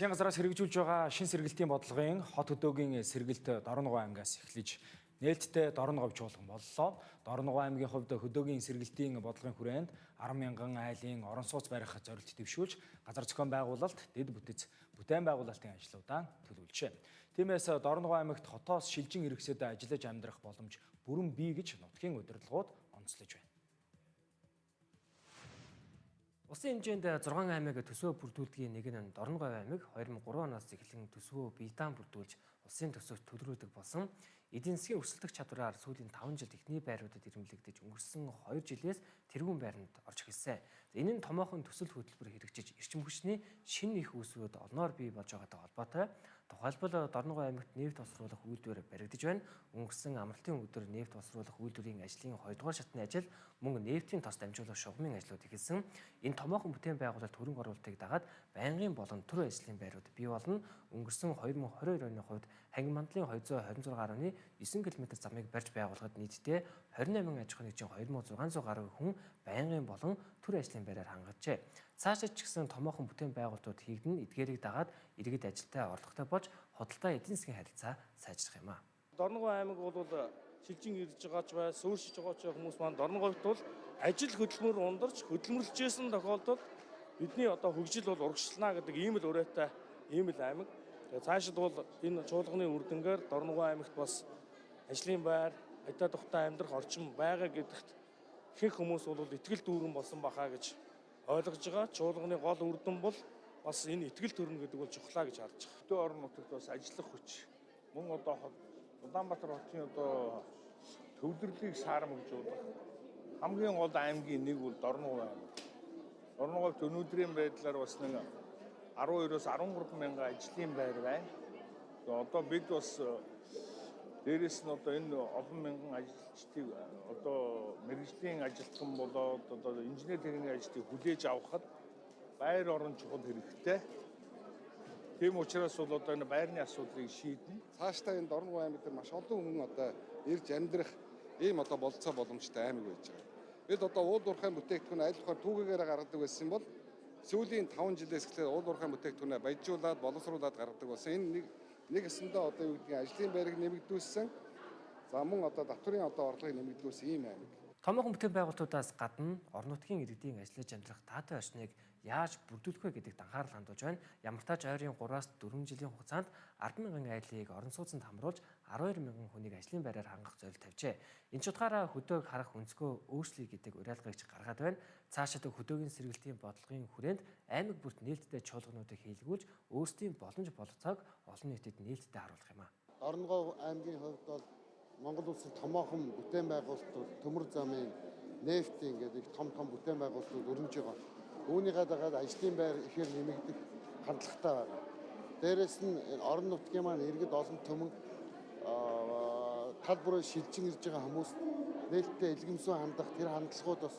Засгийн газраас хэрэгжүүлж байгаа шин сэргэлтийн бодлогын хот хөдөөгийн сэргэлт Дорногов аймгаас эхлэж нээлттэй Дорногов чуулган боллоо. Дорногов аймгийн хувьд хөдөөгийн сэргэлтийн бодлогын хүрээнд 10 мянган айлын орон сууц барих зорилт дэвшүүлж газар зохион байгуулалт, дэд бүтэц, бүтээн байгуулалтын ажлуудаа төлөвлөжээ. Тиймээс Дорногов аймагт хотоос шилжин иргэсэд ажиллаж амьдрах боломж бүрэн бий гэж нутгийн удирдлагууд онцлож байна. Улсын хэмжээнд 6 аймаг төсөө бүрдүүлдгийн нэг нь Дорногов аймаг 2003 оноос эхлэн төсвөө биедаан бүрдүүлж улсын төсөвт төлрөөдөг болсон. Эдийн засгийн өрсөлдөх чадвараар сүүлийн 5 жил техникийн байруудад ирэмлэгдэж өнгөрсөн 2 жилээс тэргуун байранд орж эхэлсэн. Энэ нь томоохон төсөл хөтөлбөр хэрэгжиж эрчим хүчний шинэ их үүсвэрүүд олноор бий болж байгаатай холбоотой. Тухайлбал Дорногов аймагт нефть босруулах үйлдвэр баригдаж байна. Өнгөрсөн амралтын өдөр нефть босруулах үйлдвэрийн ажлын 2 дугаар шатны ажил мөн нефтийн тос дамжуулах шугамын ажлууд эхэлсэн. Энэ томоохон бүтээн байгуулалт хөрөнгө оруулалтыг дагаад байнгын болон төр ажлын байрууд бий болно. Өнгөрсөн 2022 оны хувьд хангин мандлын 226.9 км замыг барьж байгуулахад нийтдээ 28 аж ахуйн нэгжийн 2600 гаруй хүн байнгын болон төр ажлын байраар хангажжээ. Цаашид ч гэсэн томоохон бүтээн байгуулалтууд хийгдэн эдгээрийг дагаад иргэд ажилдаа орлоготой болж худалдаа эдийн засгийн харилцаа сайжрах юм а. Дорногов аймаг бол шилжин ирж байгаач бай, суурьшиж байгаач хүмүүс маань Дорноговт бол ажил хөдөлмөр ундарч хөдөлмөрлөжсэн тохиолдолд бидний одоо хөгжил бол урагшлана гэдэг ийм л өрөөтэй ийм л аймаг. Тэгээ цаашид бол энэ чуулганы үр дүнгээр Дорногов аймагт бас ажлын байр, аятаа тухтай амьдрах орчин байгаа гэдэгт ихэнх хүмүүс бол итгэл дүүрэн болсон бахаа гэж ойлгож байгаа. Чуулганы гол үр дүн бол бас энэ итгэл төрнө гэдэг бол чухлаа гэж харж байгаа. Хөдөө орон нутагт бас ажиллах хүч мөн одоо Улаанбаатар хотын одоо төвлөрлийг саарамжуулах хамгийн гол аймгийн нэг бол Дорногов аймаг. Дорноговт өнөөдрийн байдлаар бас нэг 12-оос 13 мянган ажлын байр байна. Одоо бид бас Дээрээс нь одоо энэ олон мянган ажилчдыг одоо мэрэгжлийн ажилтан болоод одоо инженер техникийн ажилтныг хүлээж авахад байр орон чухал хэрэгтэй. Тийм учраас бол одоо энэ байрны асуудлыг шийднэ. Цаашдаа энэ Дорногов аймаг дээр маш олон хүн одоо ирж амьдрах ийм одоо болцоо боломжтой аймаг байж байгаа. Бид одоо уул уурхайн бүтээгдэхүүн болохоор түүгээр гаргадаг байсан бол сүүлийн 5 жилээс эхлээд уул уурхайн бүтээгдэхүүнээ баяжуулаад боловсруулад гаргадаг болсон. Энэ нэг нэг өсөндөө одоо юу гэдгийг ажлын байрыг нэмэгдүүлсэн. За мөн одоо татврын одоо орлогыг нэмэгдүүлсэн ийм аймаг. Томоохон бүтээн байгуулалтуудаас гадна орон нутгийн иргэдийн ажиллаж амьдрах таатай орчныг яаж бүрдүүлэх вэ гэдэгт анхаарал хандуулж байна. Ямар тач ойрын 3-аас 4 жилийн хугацаанд 10 мянган айлыг орон сууцнд хамруулж 12 мянган хүнийг ажлын байраар хангах зорилт тавьжээ. Энэ ч утгаараа хөдөөг харах өнцгөө өөрчлөе гэдэг уриалгыг гаргаад байна. Цаашид хөдөөгийн сэргэлтийн бодлогын хүрээнд аймаг бүрт нээлттэй чуулгануудыг хийлгүүлж өөрсдийн боломж болцоог олон нийтэд нээлттэй харуулах юм а. Орнгов аймгийн хувьд бол Монгол улсын томоохон бүтээн байгуулалтууд төмөр замын нефтийн гэдэг их том том бүтээн байгуулалтууд өрнөж байгаа. Үүнийгээ дагаад ажлын байр ихээр нэмэгдэх хандлагатай байна. Дээрээс нь орон нутгийн маань иргэд олон төмөн тал бүрээр шилжин ирж байгаа хүмүүс нээлттэй илгэмсүү хандах тэр хандлагууд бас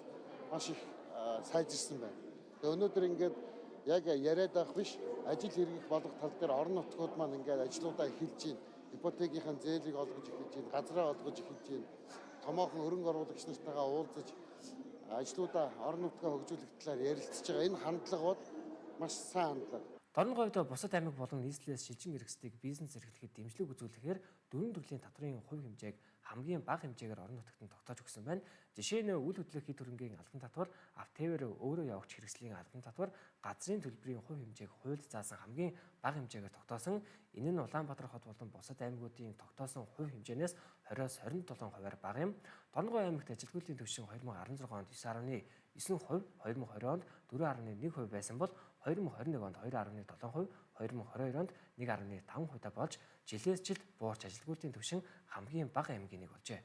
маш их сайжирсан байна. Тэгээ өнөөдөр ингээд яг яриад байх биш ажил хэрэгэх болох тал дээр орон нутгууд маань ингээд ажлуудаа эхэлж байна ипотекийн зээлийг олгож эхэлж байна, газраа олгож эхэлж байна. Томоохон хөрөнгө оруулагч нартайгаа уулзаж ажлуудаа орон нутгаа хөгжүүлэх талаар ярилцж байгаа. Энэ хандлагууд маш сайн хандлага. Дорноговьд бусад аймаг болон нийслэлээс шилжин эрхсдийг бизнес эрхлэхэд дэмжлэг үзүүлэхээр дөрвөн төрлийн татврын хувь хэмжээг хамгийн бага хэмжээгээр орон нутагт нь тогтоож өгсөн байна. Жишээ нь үйл хөдлөх хэд хөрөнгийн албан татвар, автовэр өөрөө явагч хэрэгслийн албан татвар, газрын төлбөрийн хувь хэмжээг хуульд заасан хамгийн бага хэмжээгээр тогтоосон. Энэ нь Улаанбаатар хот болон бусад аймагуудын тогтоосон хувь хэмжээнээс 20-оос 27 хувиар бага юм. Дорногов аймагт ажилгүйдлийн түвшин 2016 онд 9.9%, 2020 онд 4.1% байсан бол 2021 онд 2.7%, 2022 онд 1.5% болж жилээс жилд буурч ажилгүйдлийн түвшин хамгийн бага аймгийн нэг болжээ.